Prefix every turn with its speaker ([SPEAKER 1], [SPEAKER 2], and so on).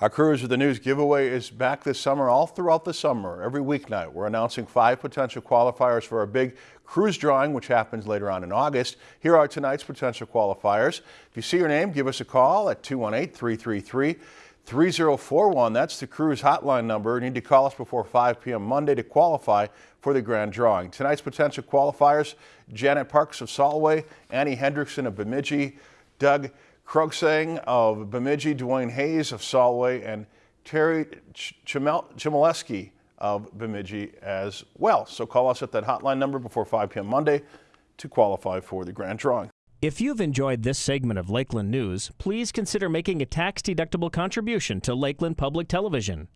[SPEAKER 1] Our Cruise of the News giveaway is back this summer, all throughout the summer. Every weeknight, we're announcing five potential qualifiers for our big cruise drawing, which happens later on in August. Here are tonight's potential qualifiers. If you see your name, give us a call at 218-333-3041. That's the cruise hotline number. You need to call us before 5 p.m. Monday to qualify for the grand drawing. Tonight's potential qualifiers, Janet Parks of Solway, Annie Hendrickson of Bemidji, Doug Krugsang of Bemidji, Dwayne Hayes of Solway, and Terry Chmielewski of Bemidji as well. So call us at that hotline number before 5 p.m. Monday to qualify for the grand drawing.
[SPEAKER 2] If you've enjoyed this segment of Lakeland News, please consider making a tax-deductible contribution to Lakeland Public Television.